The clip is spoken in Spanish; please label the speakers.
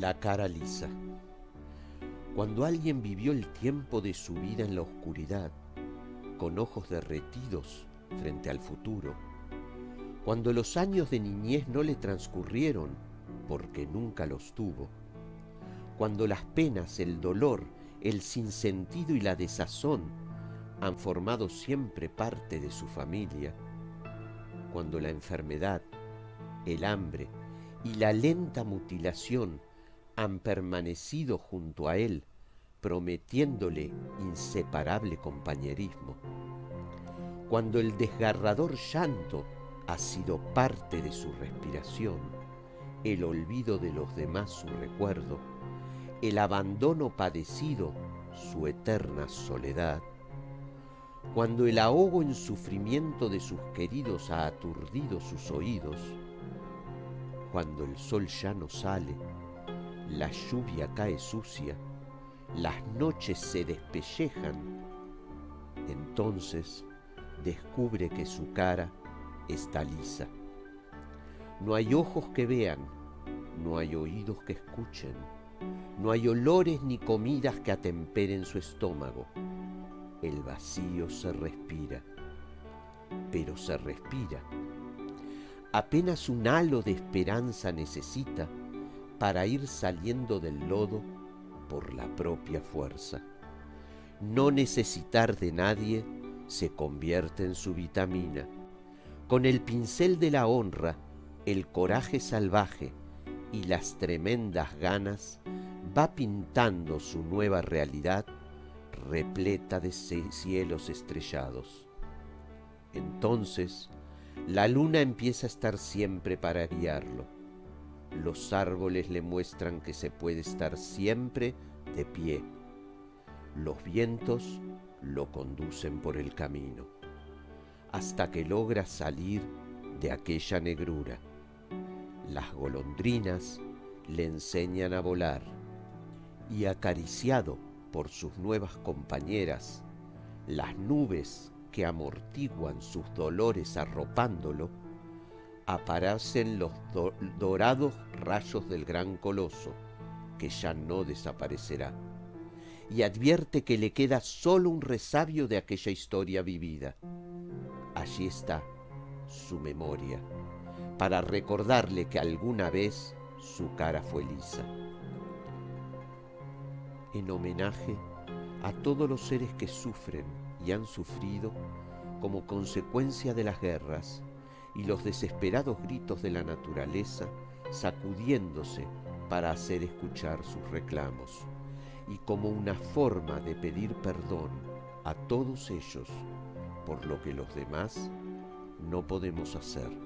Speaker 1: La cara lisa. Cuando alguien vivió el tiempo de su vida en la oscuridad, con ojos derretidos frente al futuro, cuando los años de niñez no le transcurrieron porque nunca los tuvo, cuando las penas, el dolor, el sinsentido y la desazón han formado siempre parte de su familia, cuando la enfermedad, el hambre y la lenta mutilación han permanecido junto a él, prometiéndole inseparable compañerismo. Cuando el desgarrador llanto ha sido parte de su respiración, el olvido de los demás su recuerdo, el abandono padecido su eterna soledad, cuando el ahogo en sufrimiento de sus queridos ha aturdido sus oídos, cuando el sol ya no sale, la lluvia cae sucia, las noches se despellejan, entonces descubre que su cara está lisa. No hay ojos que vean, no hay oídos que escuchen, no hay olores ni comidas que atemperen su estómago. El vacío se respira, pero se respira. Apenas un halo de esperanza necesita para ir saliendo del lodo por la propia fuerza. No necesitar de nadie se convierte en su vitamina. Con el pincel de la honra, el coraje salvaje y las tremendas ganas, va pintando su nueva realidad repleta de cielos estrellados. Entonces, la luna empieza a estar siempre para guiarlo los árboles le muestran que se puede estar siempre de pie. Los vientos lo conducen por el camino, hasta que logra salir de aquella negrura. Las golondrinas le enseñan a volar y acariciado por sus nuevas compañeras, las nubes que amortiguan sus dolores arropándolo, aparecen los dorados rayos del gran coloso, que ya no desaparecerá, y advierte que le queda solo un resabio de aquella historia vivida. Allí está su memoria, para recordarle que alguna vez su cara fue lisa. En homenaje a todos los seres que sufren y han sufrido como consecuencia de las guerras, y los desesperados gritos de la naturaleza sacudiéndose para hacer escuchar sus reclamos, y como una forma de pedir perdón a todos ellos por lo que los demás no podemos hacer.